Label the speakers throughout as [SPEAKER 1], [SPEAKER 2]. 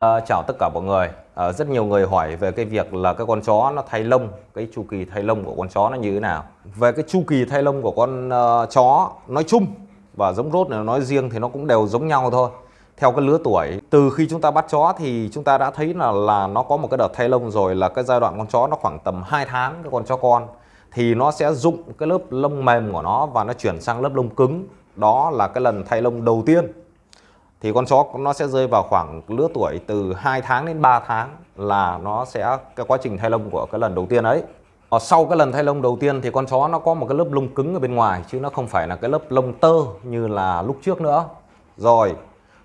[SPEAKER 1] À, chào tất cả mọi người. À, rất nhiều người hỏi về cái việc là cái con chó nó thay lông cái chu kỳ thay lông của con chó nó như thế nào. Về cái chu kỳ thay lông của con uh, chó nói chung và giống rốt này nói riêng thì nó cũng đều giống nhau thôi. Theo cái lứa tuổi từ khi chúng ta bắt chó thì chúng ta đã thấy là là nó có một cái đợt thay lông rồi là cái giai đoạn con chó nó khoảng tầm 2 tháng cái con chó con. Thì nó sẽ dụng cái lớp lông mềm của nó và nó chuyển sang lớp lông cứng. Đó là cái lần thay lông đầu tiên thì con chó nó sẽ rơi vào khoảng lứa tuổi từ 2 tháng đến 3 tháng là nó sẽ cái quá trình thay lông của cái lần đầu tiên ấy. Ở sau cái lần thay lông đầu tiên thì con chó nó có một cái lớp lông cứng ở bên ngoài chứ nó không phải là cái lớp lông tơ như là lúc trước nữa. Rồi,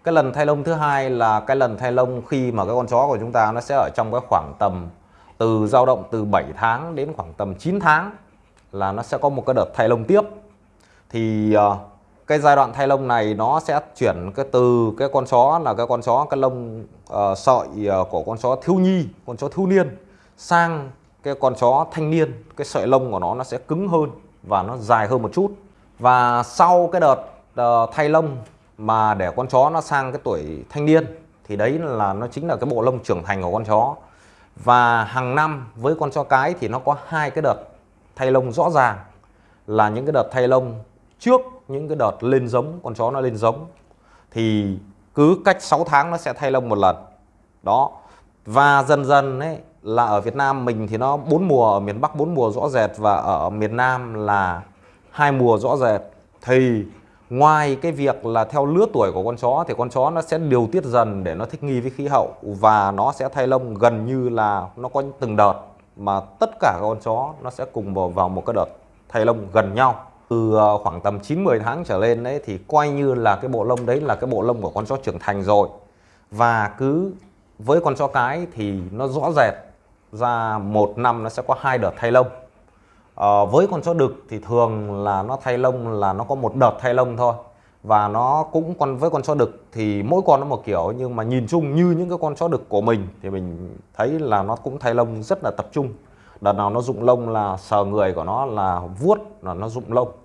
[SPEAKER 1] cái lần thay lông thứ hai là cái lần thay lông khi mà cái con chó của chúng ta nó sẽ ở trong cái khoảng tầm từ dao động từ 7 tháng đến khoảng tầm 9 tháng là nó sẽ có một cái đợt thay lông tiếp. Thì uh, cái giai đoạn thay lông này nó sẽ chuyển cái từ cái con chó là cái con chó cái lông uh, sợi uh, của con chó thiếu nhi con chó thiếu niên sang cái con chó thanh niên. Cái sợi lông của nó nó sẽ cứng hơn và nó dài hơn một chút. Và sau cái đợt uh, thay lông mà để con chó nó sang cái tuổi thanh niên thì đấy là nó chính là cái bộ lông trưởng thành của con chó. Và hàng năm với con chó cái thì nó có hai cái đợt thay lông rõ ràng. Là những cái đợt thay lông trước những cái đợt lên giống, con chó nó lên giống, thì cứ cách 6 tháng nó sẽ thay lông một lần. Đó. Và dần dần ấy, là ở Việt Nam mình thì nó bốn mùa, ở miền Bắc bốn mùa rõ rệt và ở miền Nam là hai mùa rõ rệt. Thì ngoài cái việc là theo lứa tuổi của con chó thì con chó nó sẽ điều tiết dần để nó thích nghi với khí hậu và nó sẽ thay lông gần như là nó có từng đợt mà tất cả các con chó nó sẽ cùng vào vào một cái đợt thay lông gần nhau từ ờ, khoảng tầm 9-10 tháng trở lên đấy thì coi như là cái bộ lông đấy là cái bộ lông của con chó trưởng thành rồi. Và cứ với con chó cái thì nó rõ rệt ra một năm nó sẽ có hai đợt thay lông. À, với con chó đực thì thường là nó thay lông là nó có một đợt thay lông thôi. Và nó cũng con với con chó đực thì mỗi con nó một kiểu nhưng mà nhìn chung như những cái con chó đực của mình thì mình thấy là nó cũng thay lông rất là tập trung. Đợt nào nó rụng lông là sờ người của nó là vuốt là nó rụng lông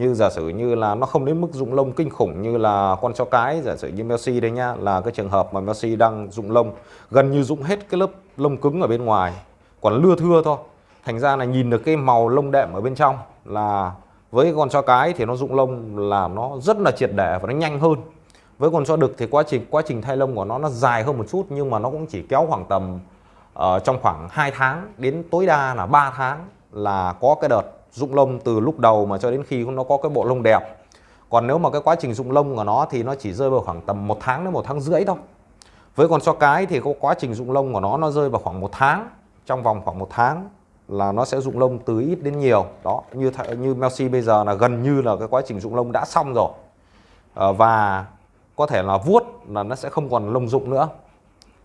[SPEAKER 1] như giả sử như là nó không đến mức rụng lông kinh khủng như là con chó cái giả sử như Messi đây nhá là cái trường hợp mà Messi đang rụng lông gần như rụng hết cái lớp lông cứng ở bên ngoài còn lưa thưa thôi. Thành ra là nhìn được cái màu lông đệm ở bên trong là với con chó cái thì nó rụng lông là nó rất là triệt để và nó nhanh hơn. Với con chó đực thì quá trình quá trình thay lông của nó nó dài hơn một chút nhưng mà nó cũng chỉ kéo khoảng tầm uh, trong khoảng 2 tháng đến tối đa là 3 tháng là có cái đợt rụng lông từ lúc đầu mà cho đến khi nó có cái bộ lông đẹp. Còn nếu mà cái quá trình rụng lông của nó thì nó chỉ rơi vào khoảng tầm một tháng đến một tháng rưỡi thôi. Với con chó cái thì có quá trình rụng lông của nó nó rơi vào khoảng một tháng. Trong vòng khoảng một tháng là nó sẽ rụng lông từ ít đến nhiều. Đó như như Melsi bây giờ là gần như là cái quá trình rụng lông đã xong rồi. À, và có thể là vuốt là nó sẽ không còn lông rụng nữa.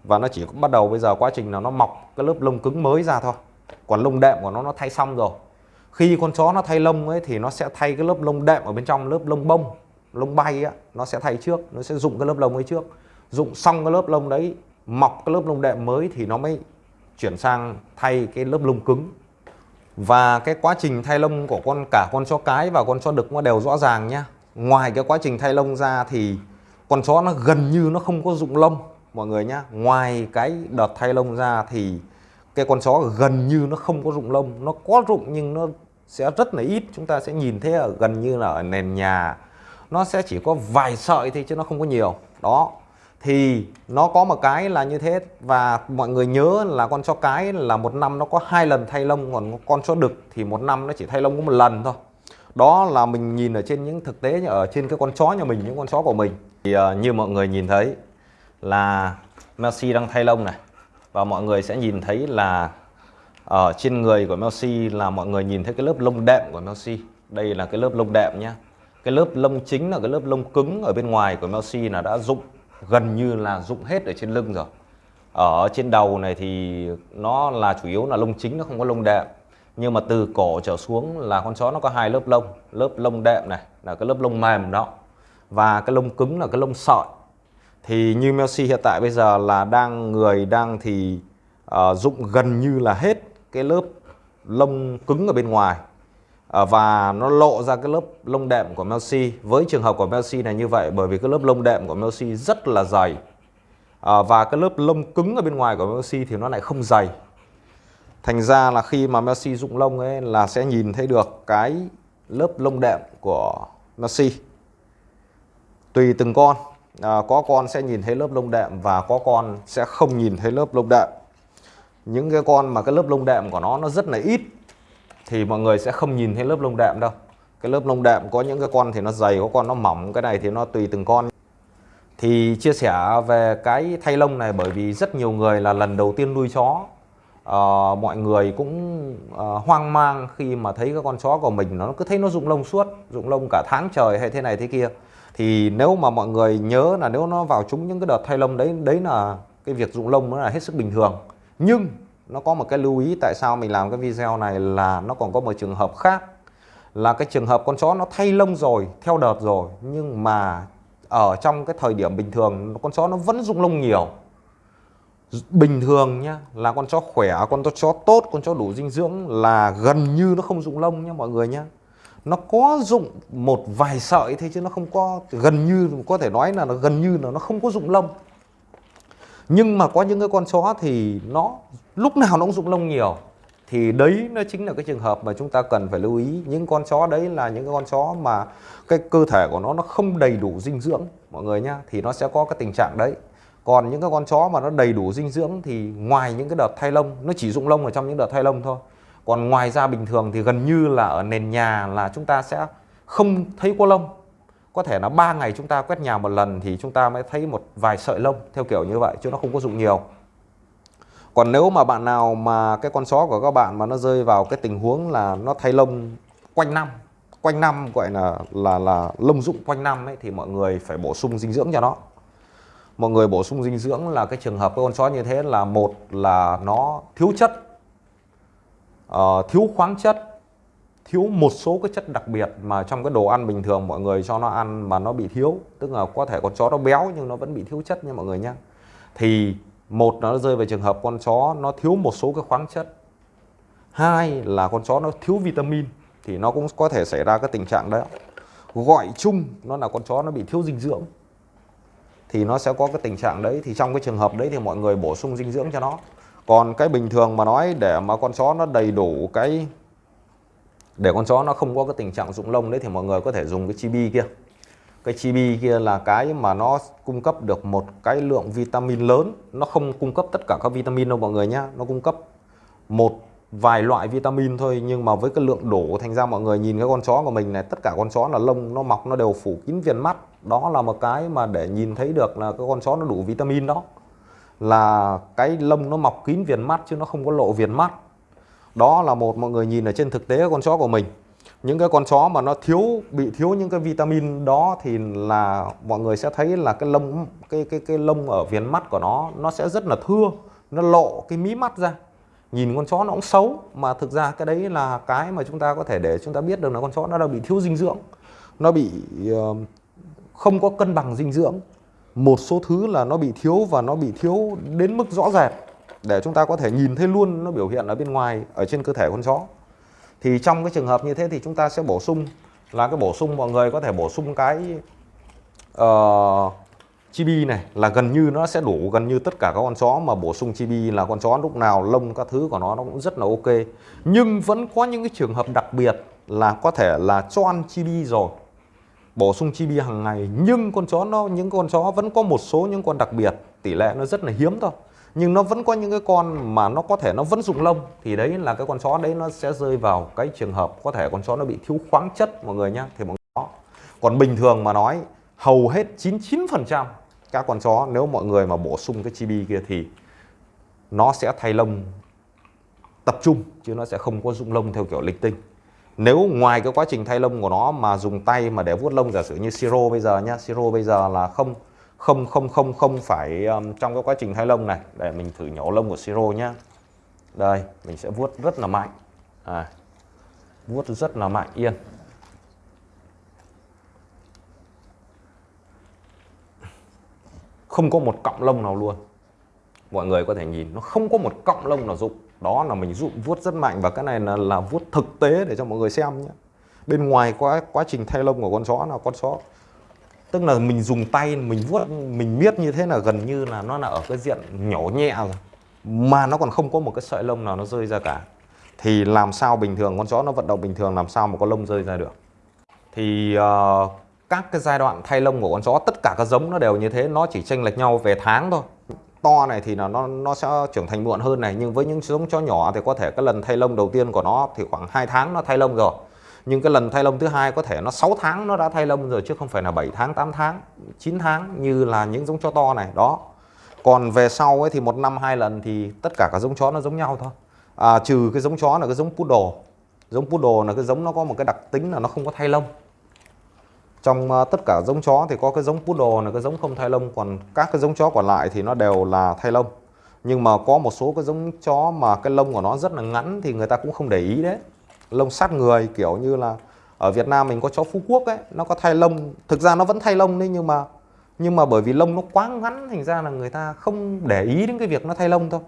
[SPEAKER 1] Và nó chỉ bắt đầu bây giờ quá trình là nó mọc cái lớp lông cứng mới ra thôi. Còn lông đệm của nó nó thay xong rồi khi con chó nó thay lông ấy thì nó sẽ thay cái lớp lông đệm ở bên trong, lớp lông bông, lông bay á, nó sẽ thay trước, nó sẽ dụng cái lớp lông ấy trước. Dụng xong cái lớp lông đấy, mọc cái lớp lông đệm mới thì nó mới chuyển sang thay cái lớp lông cứng. Và cái quá trình thay lông của con, cả con chó cái và con chó đực nó đều rõ ràng nhá. Ngoài cái quá trình thay lông ra thì con chó nó gần như nó không có dụng lông, mọi người nhá. Ngoài cái đợt thay lông ra thì cái con chó gần như nó không có rụng lông. Nó có rụng nhưng nó sẽ rất là ít. Chúng ta sẽ nhìn thấy ở gần như là ở nền nhà nó sẽ chỉ có vài sợi thì chứ nó không có nhiều. Đó thì nó có một cái là như thế. Và mọi người nhớ là con chó cái là một năm nó có hai lần thay lông còn con chó đực thì một năm nó chỉ thay lông có một lần thôi. Đó là mình nhìn ở trên những thực tế ở trên cái con chó nhà mình những con chó của mình. Thì uh, như mọi người nhìn thấy là Messi đang thay lông này. Và mọi người sẽ nhìn thấy là ở trên người của Messi là mọi người nhìn thấy cái lớp lông đệm của Messi đây là cái lớp lông đệm nhá. Cái lớp lông chính là cái lớp lông cứng ở bên ngoài của Messi là đã rụng gần như là rụng hết ở trên lưng rồi. Ở trên đầu này thì nó là chủ yếu là lông chính nó không có lông đệm. Nhưng mà từ cổ trở xuống là con chó nó có hai lớp lông. Lớp lông đệm này là cái lớp lông mềm đó. Và cái lông cứng là cái lông sợi thì như Messi hiện tại bây giờ là đang người đang thì ờ, uh, dụng gần như là hết cái lớp lông cứng ở bên ngoài. À, và nó lộ ra cái lớp lông đệm của Messi với trường hợp của Messi này như vậy bởi vì cái lớp lông đệm của Messi rất là dày. À, và cái lớp lông cứng ở bên ngoài của Messi thì nó lại không dày. Thành ra là khi mà Messi dụng lông ấy là sẽ nhìn thấy được cái lớp lông đệm của Messi tùy từng con à, có con sẽ nhìn thấy lớp lông đệm và có con sẽ không nhìn thấy lớp lông đệm những cái con mà cái lớp lông đệm của nó nó rất là ít thì mọi người sẽ không nhìn thấy lớp lông đệm đâu. Cái lớp lông đệm có những cái con thì nó dày có con nó mỏng cái này thì nó tùy từng con. Thì chia sẻ về cái thay lông này bởi vì rất nhiều người là lần đầu tiên nuôi chó. Uh, mọi người cũng uh, hoang mang khi mà thấy cái con chó của mình nó cứ thấy nó rụng lông suốt rụng lông cả tháng trời hay thế này thế kia. Thì nếu mà mọi người nhớ là nếu nó vào chúng những cái đợt thay lông đấy đấy là cái việc rụng lông nó là hết sức bình thường nhưng nó có một cái lưu ý tại sao mình làm cái video này là nó còn có một trường hợp khác. Là cái trường hợp con chó nó thay lông rồi, theo đợt rồi, nhưng mà ở trong cái thời điểm bình thường, con chó nó vẫn rung lông nhiều. Bình thường nhá, là con chó khỏe, con chó tốt, con chó đủ dinh dưỡng là gần như nó không rụng lông nhá mọi người nhá. Nó có rụng một vài sợi thế chứ nó không có, gần như, có thể nói là nó gần như là nó không có rụng lông nhưng mà có những cái con chó thì nó, lúc nào nó cũng rụng lông nhiều. Thì đấy nó chính là cái trường hợp mà chúng ta cần phải lưu ý. Những con chó đấy là những cái con chó mà cái cơ thể của nó nó không đầy đủ dinh dưỡng, mọi người nhá. Thì nó sẽ có cái tình trạng đấy. Còn những cái con chó mà nó đầy đủ dinh dưỡng thì ngoài những cái đợt thay lông, nó chỉ rụng lông ở trong những đợt thay lông thôi. Còn ngoài ra bình thường thì gần như là ở nền nhà là chúng ta sẽ không thấy có lông có thể là ba ngày chúng ta quét nhà một lần thì chúng ta mới thấy một vài sợi lông theo kiểu như vậy chứ nó không có dụng nhiều. Còn nếu mà bạn nào mà cái con chó của các bạn mà nó rơi vào cái tình huống là nó thay lông quanh năm quanh năm gọi là là là lông dụng quanh năm ấy thì mọi người phải bổ sung dinh dưỡng cho nó. Mọi người bổ sung dinh dưỡng là cái trường hợp cái con chó như thế là một là nó thiếu chất uh, thiếu khoáng chất thiếu một số cái chất đặc biệt mà trong cái đồ ăn bình thường mọi người cho nó ăn mà nó bị thiếu. Tức là có thể con chó nó béo nhưng nó vẫn bị thiếu chất nha mọi người nhé thì một nó rơi về trường hợp con chó nó thiếu một số cái khoáng chất. Hai là con chó nó thiếu vitamin thì nó cũng có thể xảy ra cái tình trạng đấy gọi chung nó là con chó nó bị thiếu dinh dưỡng thì nó sẽ có cái tình trạng đấy. Thì trong cái trường hợp đấy thì mọi người bổ sung dinh dưỡng cho nó. Còn cái bình thường mà nói để mà con chó nó đầy đủ cái để con chó nó không có cái tình trạng rụng lông đấy thì mọi người có thể dùng cái chibi kia. Cái chibi kia là cái mà nó cung cấp được một cái lượng vitamin lớn. Nó không cung cấp tất cả các vitamin đâu mọi người nhá. Nó cung cấp một vài loại vitamin thôi, nhưng mà với cái lượng đủ thành ra mọi người nhìn cái con chó của mình này, tất cả con chó là lông, nó mọc, nó đều phủ kín viền mắt. Đó là một cái mà để nhìn thấy được là cái con chó nó đủ vitamin đó. Là cái lông nó mọc kín viền mắt chứ nó không có lộ viền mắt đó là một mọi người nhìn ở trên thực tế con chó của mình. Những cái con chó mà nó thiếu bị thiếu những cái vitamin đó thì là mọi người sẽ thấy là cái lông cái cái cái lông ở viền mắt của nó nó sẽ rất là thưa nó lộ cái mí mắt ra. Nhìn con chó nó cũng xấu mà thực ra cái đấy là cái mà chúng ta có thể để chúng ta biết được là con chó nó đang bị thiếu dinh dưỡng. Nó bị uh, không có cân bằng dinh dưỡng. Một số thứ là nó bị thiếu và nó bị thiếu đến mức rõ rệt để chúng ta có thể nhìn thấy luôn nó biểu hiện ở bên ngoài ở trên cơ thể con chó. Thì trong cái trường hợp như thế thì chúng ta sẽ bổ sung là cái bổ sung mọi người có thể bổ sung cái uh, chibi này là gần như nó sẽ đủ gần như tất cả các con chó mà bổ sung chibi là con chó lúc nào lông các thứ của nó nó cũng rất là ok. Nhưng vẫn có những cái trường hợp đặc biệt là có thể là cho ăn chibi rồi bổ sung chibi hàng ngày. Nhưng con chó nó những con chó vẫn có một số những con đặc biệt tỷ lệ nó rất là hiếm thôi nhưng nó vẫn có những cái con mà nó có thể nó vẫn dùng lông, thì đấy là cái con chó đấy nó sẽ rơi vào cái trường hợp có thể con chó nó bị thiếu khoáng chất, mọi người nhá, thì mọi người còn bình thường mà nói, hầu hết 99% các con chó, nếu mọi người mà bổ sung cái chibi kia thì nó sẽ thay lông tập trung, chứ nó sẽ không có dụng lông theo kiểu lịch tinh. Nếu ngoài cái quá trình thay lông của nó mà dùng tay mà để vuốt lông, giả sử như siro bây giờ nhá, siro bây giờ là không không không không không phải um, trong cái quá trình thay lông này. Để mình thử nhổ lông của siro nhá. Đây mình sẽ vuốt rất là mạnh. À, vuốt rất là mạnh yên. Không có một cọng lông nào luôn. Mọi người có thể nhìn nó không có một cọng lông nào rụng. Đó là mình rụng vuốt rất mạnh và cái này là, là vuốt thực tế để cho mọi người xem nhé bên ngoài quá quá trình thay lông của con chó là con chó tức là mình dùng tay mình vuốt mình miết như thế là gần như là nó là ở cái diện nhỏ nhẹ rồi. Mà nó còn không có một cái sợi lông nào nó rơi ra cả. Thì làm sao bình thường con chó nó vận động bình thường làm sao mà có lông rơi ra được? Thì uh, các cái giai đoạn thay lông của con chó tất cả các giống nó đều như thế nó chỉ chênh lệch nhau về tháng thôi. To này thì là nó nó sẽ trưởng thành muộn hơn này nhưng với những giống chó nhỏ thì có thể cái lần thay lông đầu tiên của nó thì khoảng 2 tháng nó thay lông rồi nhưng cái lần thay lông thứ hai có thể nó 6 tháng nó đã thay lông rồi chứ không phải là 7 tháng 8 tháng 9 tháng như là những giống chó to này. Đó. Còn về sau ấy thì một năm hai lần thì tất cả các giống chó nó giống nhau thôi. À, trừ cái giống chó là cái giống poodle giống poodle là cái giống nó có một cái đặc tính là nó không có thay lông. Trong uh, tất cả giống chó thì có cái giống poodle là cái giống không thay lông còn các cái giống chó còn lại thì nó đều là thay lông. Nhưng mà có một số cái giống chó mà cái lông của nó rất là ngắn thì người ta cũng không để ý đấy lông sát người, kiểu như là ở Việt Nam mình có chó Phú Quốc ấy, nó có thay lông, thực ra nó vẫn thay lông đấy, nhưng mà nhưng mà bởi vì lông nó quá ngắn, thành ra là người ta không để ý đến cái việc nó thay lông thôi.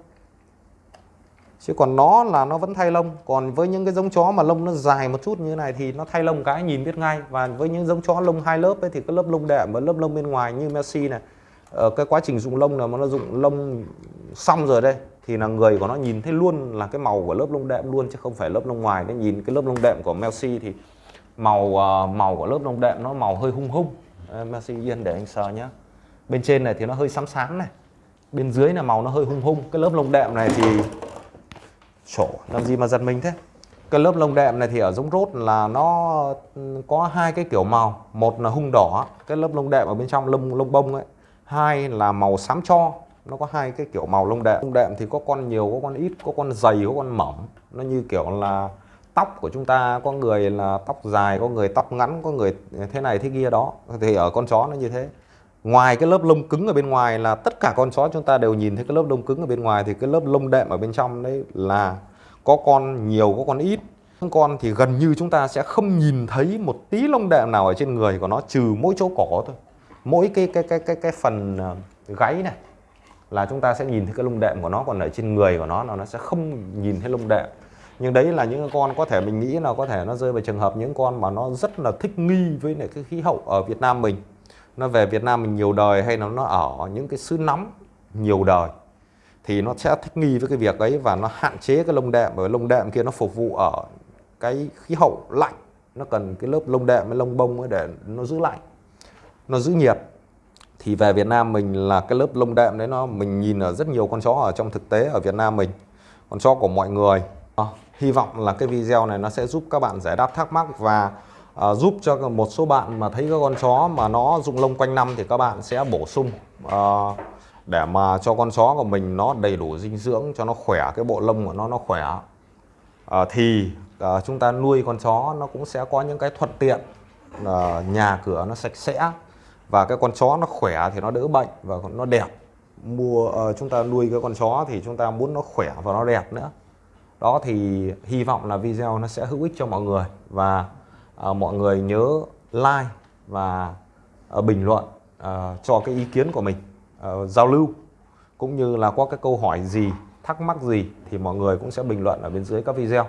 [SPEAKER 1] Chứ còn nó là nó vẫn thay lông. Còn với những cái giống chó mà lông nó dài một chút như thế này thì nó thay lông cái nhìn biết ngay. Và với những giống chó lông hai lớp ấy thì cái lớp lông đệm và lớp lông bên ngoài như Messi này ở cái quá trình dùng lông là nó dùng lông xong rồi đây thì là người của nó nhìn thấy luôn là cái màu của lớp lông đệm luôn chứ không phải lớp lông ngoài. Nên nhìn cái lớp lông đệm của Messi thì màu ờ, màu của lớp lông đệm nó màu hơi hung hung. Messi yên để anh sờ nhá. Bên trên này thì nó hơi xám xám này. Bên dưới là màu nó hơi hung hung. Cái lớp lông đệm này thì chỗ làm gì mà giật mình thế? Cái lớp lông đệm này thì ở giống rốt là nó có hai cái kiểu màu. Một là hung đỏ, cái lớp lông đệm ở bên trong lông lông bông ấy. Hai là màu xám cho. Nó có hai cái kiểu màu lông đệm Lông đệm thì có con nhiều, có con ít, có con dày, có con mỏng Nó như kiểu là tóc của chúng ta Có người là tóc dài, có người tóc ngắn, có người thế này thế kia đó Thì ở con chó nó như thế Ngoài cái lớp lông cứng ở bên ngoài là tất cả con chó chúng ta đều nhìn thấy cái lớp lông cứng ở bên ngoài thì cái lớp lông đệm ở bên trong đấy là có con nhiều có con ít. Con thì gần như chúng ta sẽ không nhìn thấy một tí lông đệm nào ở trên người của nó trừ mỗi chỗ cổ thôi. Mỗi cái cái cái cái cái phần ờ, gáy này là chúng ta sẽ nhìn thấy cái lông đệm của nó còn ở trên người của nó là nó sẽ không nhìn thấy lông đệm. Nhưng đấy là những con có thể mình nghĩ là có thể nó rơi vào trường hợp những con mà nó rất là thích nghi với lại cái khí hậu ở Việt Nam mình. Nó về Việt Nam mình nhiều đời hay là nó ở những cái xứ nóng nhiều đời, thì nó sẽ thích nghi với cái việc ấy và nó hạn chế cái lông đệm. Bởi lông đệm kia nó phục vụ ở cái khí hậu lạnh. Nó cần cái lớp lông đệm với lông bông để nó giữ lạnh, nó giữ nhiệt thì về Việt Nam mình là cái lớp lông đệm đấy nó mình nhìn ở rất nhiều con chó ở trong thực tế ở Việt Nam mình. Con chó của mọi người. À, hy vọng là cái video này nó sẽ giúp các bạn giải đáp thắc mắc và à, giúp cho một số bạn mà thấy cái con chó mà nó rụng lông quanh năm thì các bạn sẽ bổ sung à, để mà cho con chó của mình nó đầy đủ dinh dưỡng cho nó khỏe cái bộ lông của nó nó khỏe. À, thì à, chúng ta nuôi con chó nó cũng sẽ có những cái thuận tiện à, nhà cửa nó sạch sẽ và cái con chó nó khỏe thì nó đỡ bệnh và nó đẹp. Mua uh, chúng ta nuôi cái con chó thì chúng ta muốn nó khỏe và nó đẹp nữa. Đó thì hy vọng là video nó sẽ hữu ích cho mọi người. Và uh, mọi người nhớ like và uh, bình luận uh, cho cái ý kiến của mình uh, giao lưu. Cũng như là có cái câu hỏi gì thắc mắc gì thì mọi người cũng sẽ bình luận ở bên dưới các video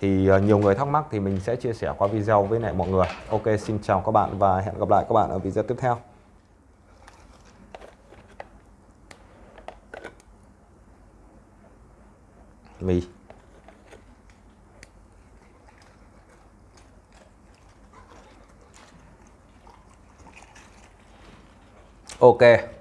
[SPEAKER 1] thì ờ, nhiều người thắc mắc thì mình sẽ chia sẻ qua video với lại mọi người. Ok, xin chào các bạn và hẹn gặp lại các bạn ở video tiếp theo. Mì. Ok.